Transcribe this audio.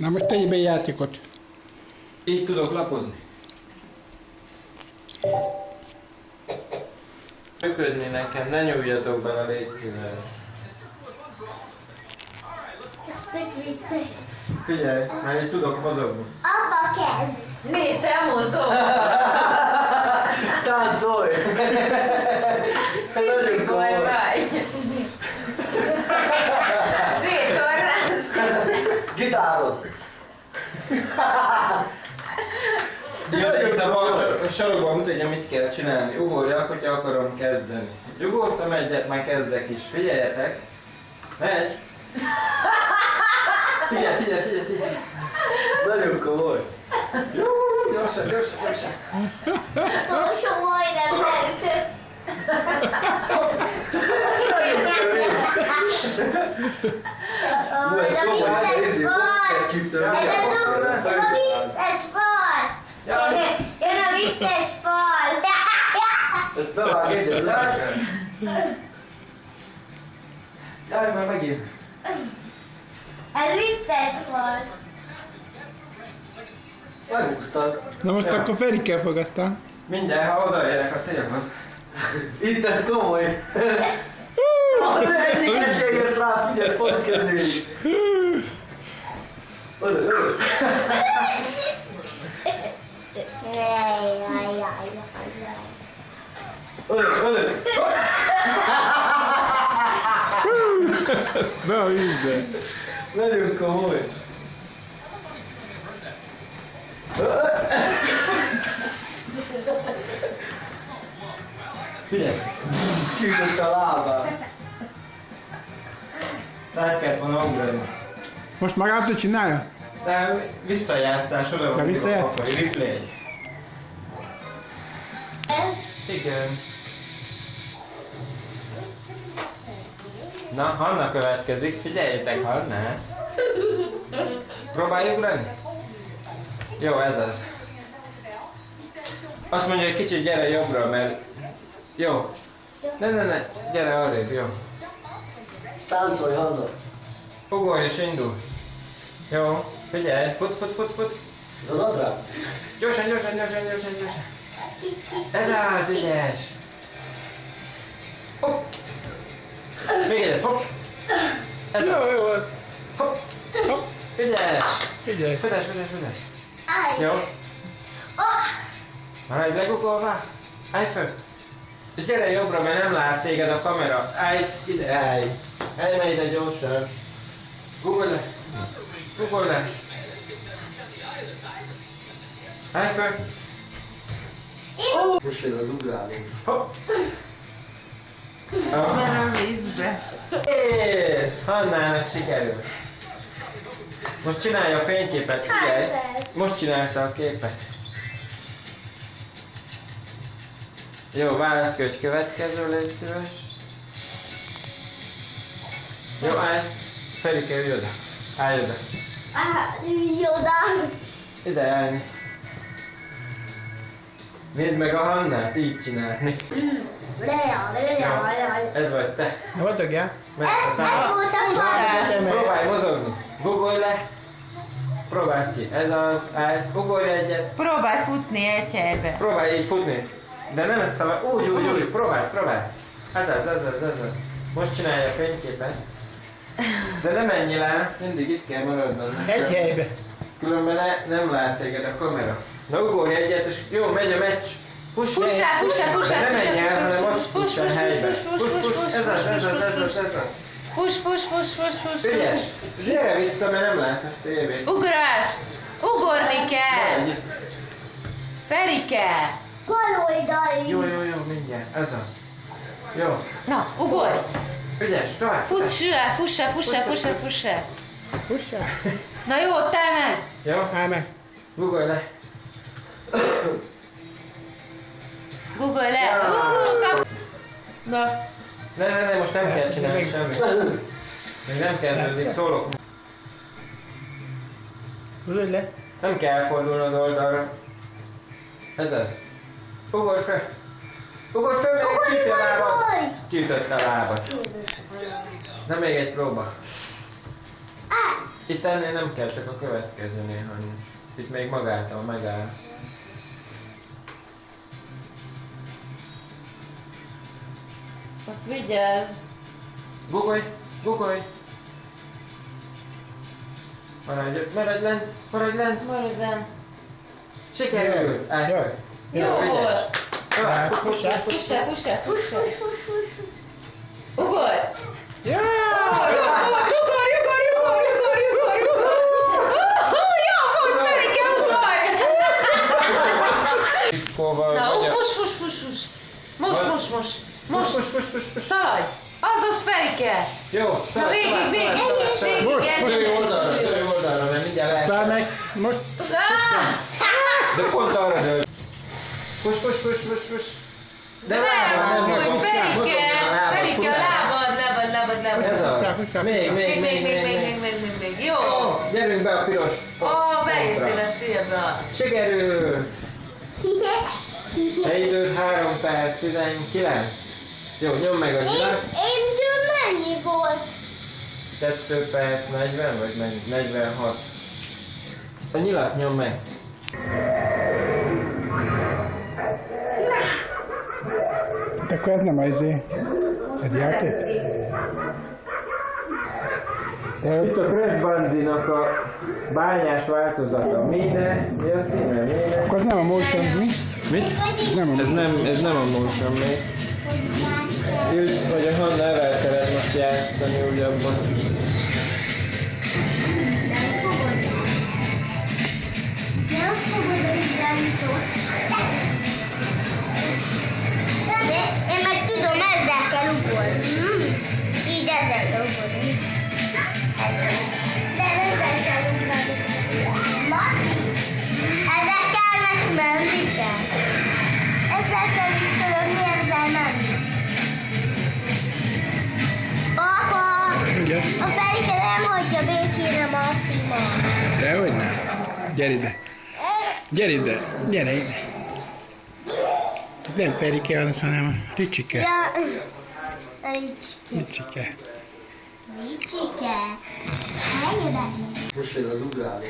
Na most tegyél be játékot. Így tudok lapozni. Működni nekem, ne nyúljatok bele, légy szíves. Figyelj, már így tudok mozogni. Apa kezd. Mi, te mozog? Táncolj! Nagyon Koly komoly. vagy. Vitorláz. Gitárod! Jön itt a a sarokban mutatja, mit kell csinálni. Ugorjak, hogyha akarom kezdeni. Ugortam egyet, már kezdek is. Figyeljetek! Megy! Figyelj, figyelj, figyelj, figyelj! Nagyon komoly. Jó, gyorsan, gyorsan, gyorsan! Utolsó majdnem leütött. Ó, Ez a vicces volt. Ez az a- ez a vicces volt. Jön a vicces volt. Ezt bevág egyet, lát? Járj már megint! Ez vicces volt. Megúsztad. Na most akkor Ferikkel fog aztán. Mindjárt, ha odaérek a célhoz. Itt ez komoly. Az egyik esélyért rá, figyelj, pont kezdődik. Oda, oda. Jaj, jaj, jaj, jaj. Oda, oda. Be a vízbe. Nagyon komoly. Figyelj! Kiütött a Most magától csinálja? De visszajátszás, oda van. visszajátszás? írva, Replay. Ez Igen. Na, Hanna következik, figyeljétek Hannát. Próbáljuk lenni? Jó, ez az. Azt mondja, hogy kicsit gyere jobbra, mert... Jó. Ne, ne, ne, gyere arrébb, jó. Táncolj, Hanna. Ugorj és indul. Jó, figyelj, fut, fut, fut, fut. Ez a nadrág? Gyorsan, gyorsan, gyorsan, gyorsan, gyorsan. Ez az, ügyes. Hopp. Még egyet, hopp. Ez Jó, az, jó volt. hopp. Hopp. Ügyes. Födes, födes, födes. Állj. Jó. Oh, Maradj legugolva. Állj föl. És gyere jobbra, mert nem lát téged a kamera. Állj, ide, állj. Menj ide gyorsan. Gugolj le. Gugolj le. Állj föl. Most jön az ugrálós. Hopp. Van a vízbe. Kész! Hannának sikerült. Most csinálja a fényképet, figyelj. Most csinálta a képet. Jó, válasz ki, hogy következő, légy szíves. Jó, állj. Ferike, ülj oda. Állj oda. Á, ülj oda. Ide. Nézd meg a Hannát, így csinálni. Lea, lea, lea. Ez vagy te. A Ez volt a fal. Próbálj mozogni. Gugolj le. Próbáld ki. Ez az. Állj. Ugorj egyet. Próbálj futni egy helybe. Próbálj így futni. De nem ezt szabad. Úgy, úgy, úgy. Próbálj, próbálj. Ez az, ez az, ez az. Most csinálja a fényképet. De nem menj le, mindig itt kell maradnod. Egy helybe. Különben ne, nem lát téged a kamera. Na ugorj egyet, és jó, megy a meccs. Fuss, Fussál, fussál, fussál, De ne menj el, hanem ott fuss, fuss a fuss, helybe. fuss, fuss, Fuss, fuss, fuss, fuss, ez az, fuss, ez az, fuss, ez az, fuss. ez az. Fuss, fuss, fuss, fuss, fuss, Ügyes! fuss. Gyere vissza, mert nem lát a tévét. Ugrás! Ugorni kell! Ferike! Bal oldali. Jó, jó, jó, mindjárt. Ez az. Jó. Na, ugorj! Ügyes, tovább. Fussál, fussál, fussál, fussál, fussál. Fussál. Na jó, te meg! Jó, Állj meg. gugolj le. Googolj le! Ja. Kap- Na, Ne, ne, ne, most nem kell csinálni semmit. Még nem kezdődik, szólok. Húzod le. Nem kell fordulnod oldalra. Ez az. Ugorj fel. Ugorj fel, még egy kiüti a lábad. Ugorj. Kiütötte a lábad. Na még egy próba. Itt ennél nem kell, csak a következőnél hanyos. Itt még magától megáll. Ott vigyázz. Gugolj! Gugolj! Maradj, maradj lent! Maradj lent! Maradj benn. Sikerült! Jaj. Jó volt. Tovább, fuss, fuss, fuss. Fussál, fussál, fussál. Ugorj! Ja! Ugorj, ugorj, ugorj, ugorj, ugorj, ugorj, ugorj, ugorj. Jó volt, Ferike, ugorj! Fickóval Na, vagy fuss, fuss, fuss, fuss. Most, most, most. Most, fuss, fuss, fuss, fuss. szaladj. Azaz, Ferike. Jó, Na, tovább, végig, végig, végig, végig, egyenes oldalra, dőj oldalra, mert mindjárt lehet. Száll meg. Most. Ah! De pont arra dől. Fuss, fuss, fuss, fuss, fuss. De nem, nem, úgy, nem, Ferike, nem, nem, Ferike, nem. lábad, lábad, lábad, lábad. Ez az. Még, még, Még, még, még, még, még, még. még. Jó. Gyerünk be a piros Ó, beértél a célra. Sikerült! Te időd 3 perc 19. Jó, nyom meg a Én, nyilat. én tőle mennyi volt? 2 perc 40 vagy mennyi? 46. A nyilat nyom meg. Akkor ez nem az izé. Ez játék? Itt a Crash Bandinak a bányás változata. Mine, mi a címe? Mine. Akkor ez nem a motion, mi? Mit? Ez nem a Ez nem, ez nem a motion még. Úgy, hogy a Hanna evel szeret most játszani újabban. Nem fogod Gyere ide. Gyere ide. Gyere ide. Nem Ferike hanem Ricsike. Ja. Ricsike. Menj oda. Most jön az ugráló.